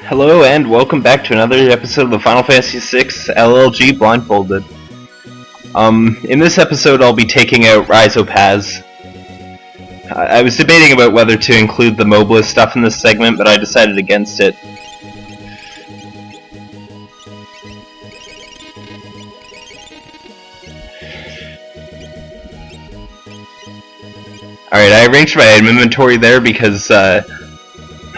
Hello and welcome back to another episode of the Final Fantasy VI LLG Blindfolded. Um, in this episode I'll be taking out Rizopas. I I was debating about whether to include the Mobliz stuff in this segment, but I decided against it. Alright, I arranged my inventory there because uh,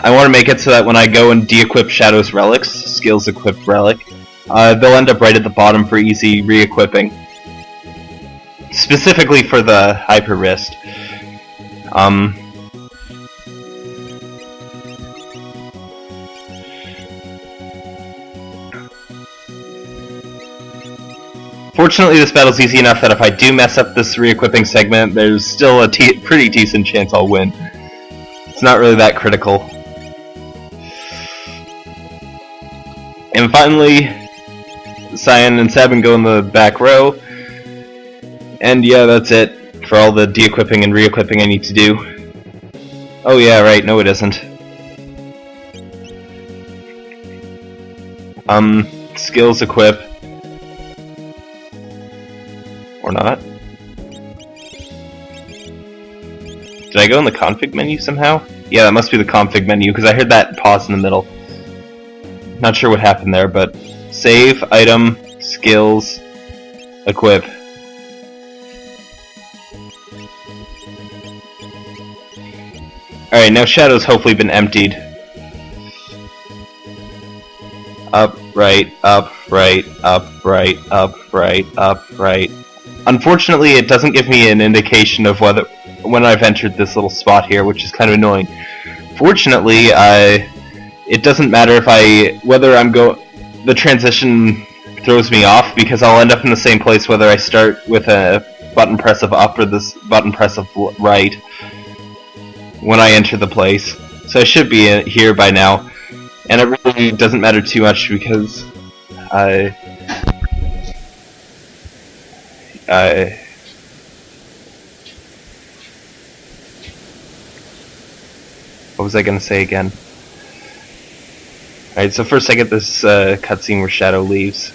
I want to make it so that when I go and de-equip Shadow's relics, skills equipped relic, uh, they'll end up right at the bottom for easy re-equipping. Specifically for the Hyper Wrist. Um, Fortunately, this battle's easy enough that if I do mess up this re-equipping segment, there's still a pretty decent chance I'll win. It's not really that critical. And finally, Cyan and Sabin go in the back row. And yeah, that's it for all the de-equipping and re-equipping I need to do. Oh yeah, right, no it isn't. Um, skills equip. Or not. Did I go in the config menu somehow? Yeah, that must be the config menu, because I heard that pause in the middle. Not sure what happened there, but save, item, skills, equip. Alright, now Shadow's hopefully been emptied. Up, right, up, right, up, right, up, right, up, right. Unfortunately, it doesn't give me an indication of whether when I've entered this little spot here, which is kind of annoying. Fortunately, I it doesn't matter if I whether I'm go the transition throws me off because I'll end up in the same place whether I start with a button press of up or this button press of right when I enter the place. So I should be uh, here by now, and it really doesn't matter too much because I I what was I gonna say again? Alright, so first I get this uh, cutscene where Shadow leaves.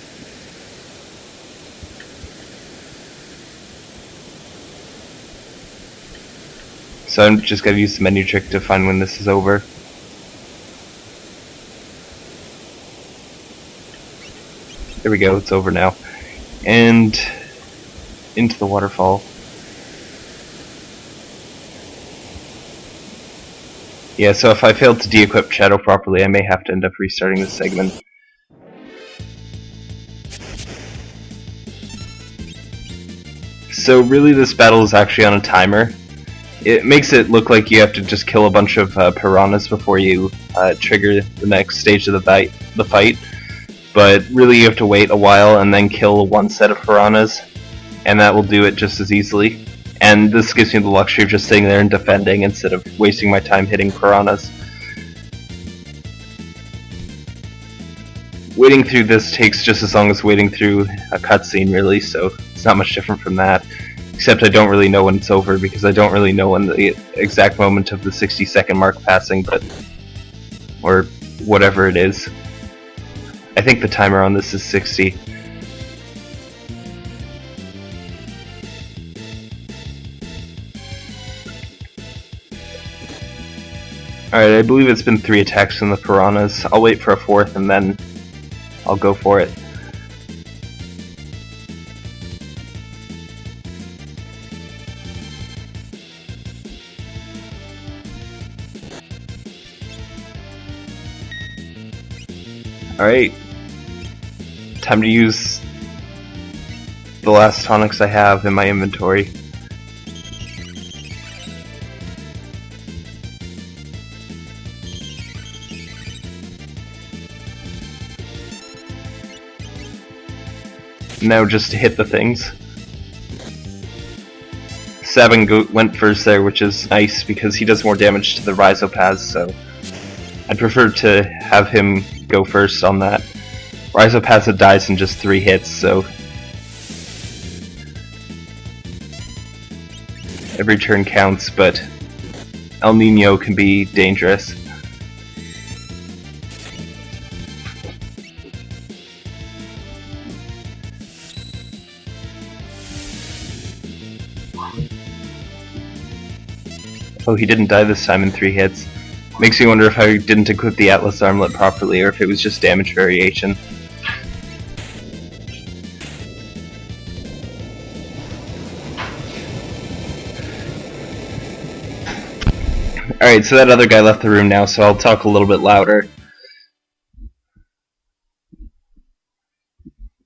So I'm just gonna use the menu trick to find when this is over. There we go, it's over now. And into the waterfall. Yeah, so if I fail to de-equip Shadow properly, I may have to end up restarting this segment. So really this battle is actually on a timer. It makes it look like you have to just kill a bunch of uh, piranhas before you uh, trigger the next stage of the the fight. But really you have to wait a while and then kill one set of piranhas, and that will do it just as easily and this gives me the luxury of just sitting there and defending instead of wasting my time hitting piranhas. Waiting through this takes just as long as waiting through a cutscene, really, so it's not much different from that. Except I don't really know when it's over because I don't really know when the exact moment of the 60 second mark passing, but. or whatever it is. I think the timer on this is 60. Alright, I believe it's been three attacks from the piranhas. I'll wait for a fourth and then I'll go for it. Alright. Time to use the last tonics I have in my inventory. Now just to hit the things. Sabin went first there, which is nice because he does more damage to the Rizopas, so I'd prefer to have him go first on that. Rizopas dies in just three hits, so every turn counts, but El Nino can be dangerous. Oh, he didn't die this time in three hits. Makes me wonder if I didn't equip the Atlas armlet properly, or if it was just damage variation. Alright, so that other guy left the room now, so I'll talk a little bit louder.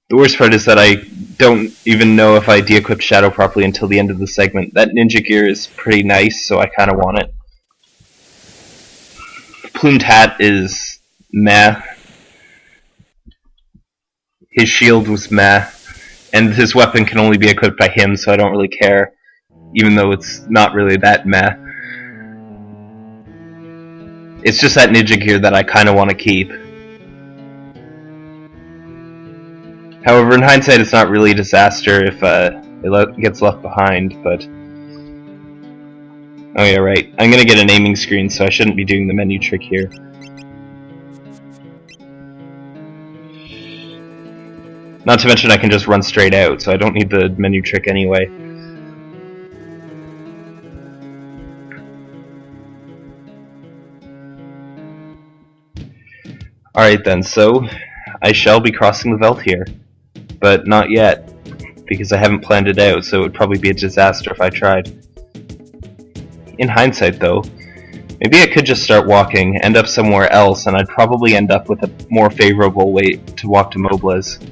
The worst part is that I don't even know if I de-equipped Shadow properly until the end of the segment. That ninja gear is pretty nice, so I kind of want it. Plumed hat is meh. His shield was meh. And his weapon can only be equipped by him, so I don't really care. Even though it's not really that meh. It's just that ninja gear that I kind of want to keep. However, in hindsight, it's not really a disaster if uh, it gets left behind, but... Oh yeah, right. I'm gonna get an aiming screen, so I shouldn't be doing the menu trick here. Not to mention I can just run straight out, so I don't need the menu trick anyway. Alright then, so I shall be crossing the Veldt here but not yet, because I haven't planned it out, so it would probably be a disaster if I tried. In hindsight, though, maybe I could just start walking, end up somewhere else, and I'd probably end up with a more favorable way to walk to Mobliz.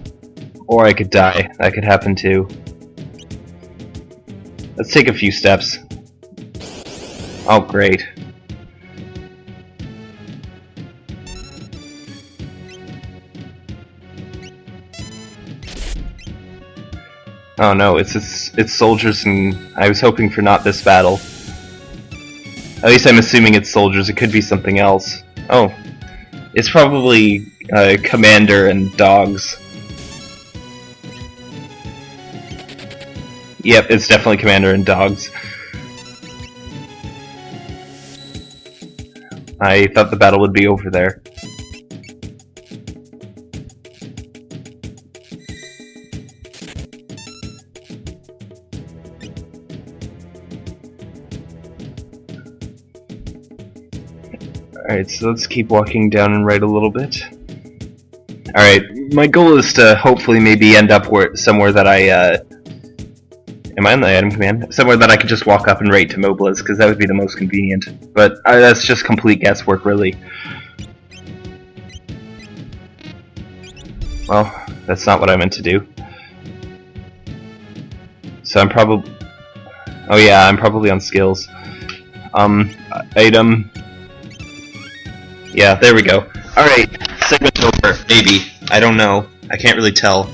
Or I could die. That could happen too. Let's take a few steps. Oh, great. Oh no, it's it's, it's soldiers and I was hoping for not this battle. At least I'm assuming it's soldiers, it could be something else. Oh. It's probably uh, commander and dogs. Yep, it's definitely commander and dogs. I thought the battle would be over there. Alright, so let's keep walking down and right a little bit. Alright, my goal is to hopefully maybe end up where somewhere that I, uh... Am I on the item command? Somewhere that I could just walk up and right to Mobliz, because that would be the most convenient. But uh, that's just complete guesswork, really. Well, that's not what I meant to do. So I'm probably... Oh yeah, I'm probably on skills. Um, item, yeah, there we go. Alright, segment over. Maybe. I don't know. I can't really tell.